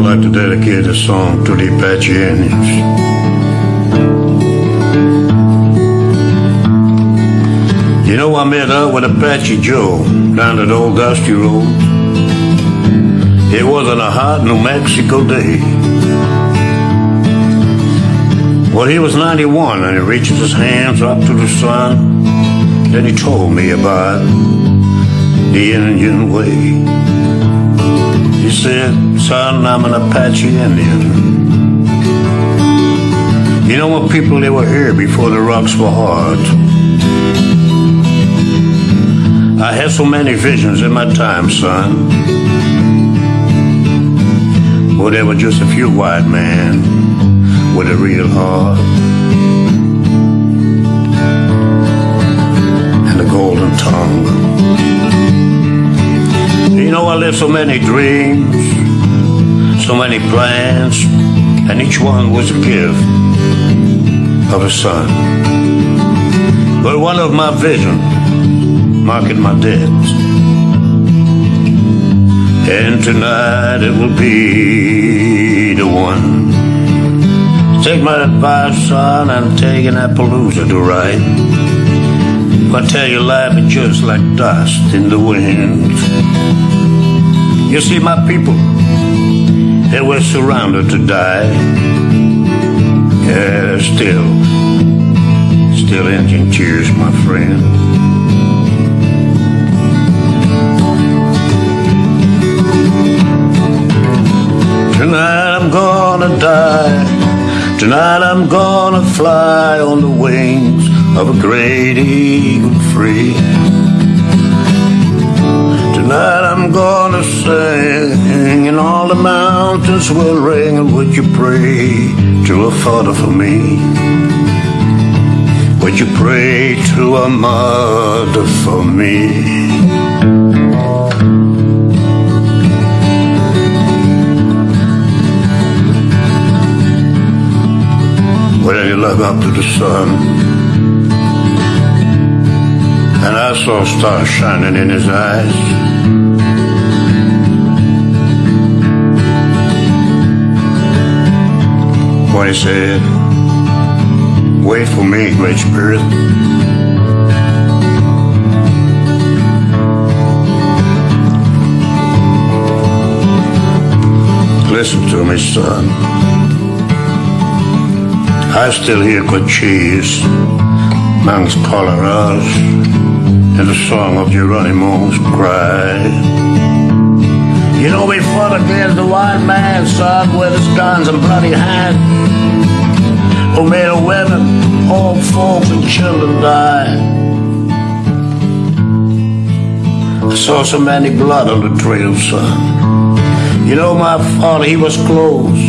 I'd like to dedicate this song to the Apache Indians. You know, I met up with Apache Joe down at Old Dusty Road. It wasn't a hot New Mexico day. Well, he was 91 and he reached his hands up to the sun. Then he told me about the Indian way. He said, son, I'm an Apache Indian. You know what people, they were here before the rocks were hard. I had so many visions in my time, son. Well, there were just a few white men with a real heart. So many dreams, so many plans, and each one was a gift of a son. But one of my visions marking my debt. And tonight it will be the one. Take my advice, son, and take an Appaloosa to ride. I tell you, life is just like dust in the wind. You see, my people, they were surrounded to die. Yeah, still, still engine tears, my friend. Tonight I'm gonna die. Tonight I'm gonna fly on the wings of a great eagle free. Tonight I'm gonna sing and all the mountains will ring and would you pray to a father for me? Would you pray to a mother for me? Looked up to the sun, and I saw stars shining in his eyes. When he said, Wait for me, Great Spirit. Listen to me, son. I still hear Cochise Mangas Coloradas and the song of Geronimo's cry. Fought against the white man, son, with his guns and bloody hands, who made women, old folks, and children die. I saw so many blood on the trail, son. You know, my father, he was close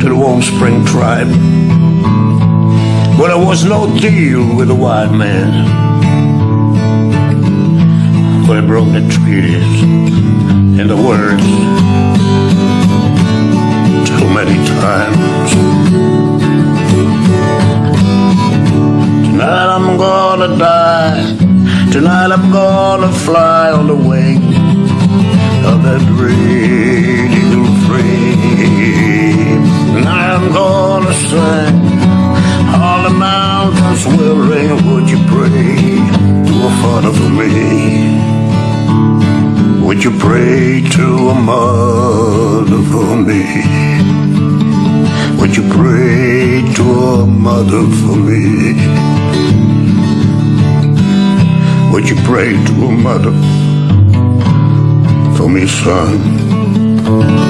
to the Warm Spring tribe. But there was no deal with the white man. They broke the treaties and the words too many times. Tonight I'm gonna die. Tonight I'm gonna fly on the wing of that eagle free. And I'm gonna sing. All the mountains will ring. Would you pray to a father for me? Would you pray to a mother for me? Would you pray to a mother for me? Would you pray to a mother for me, son?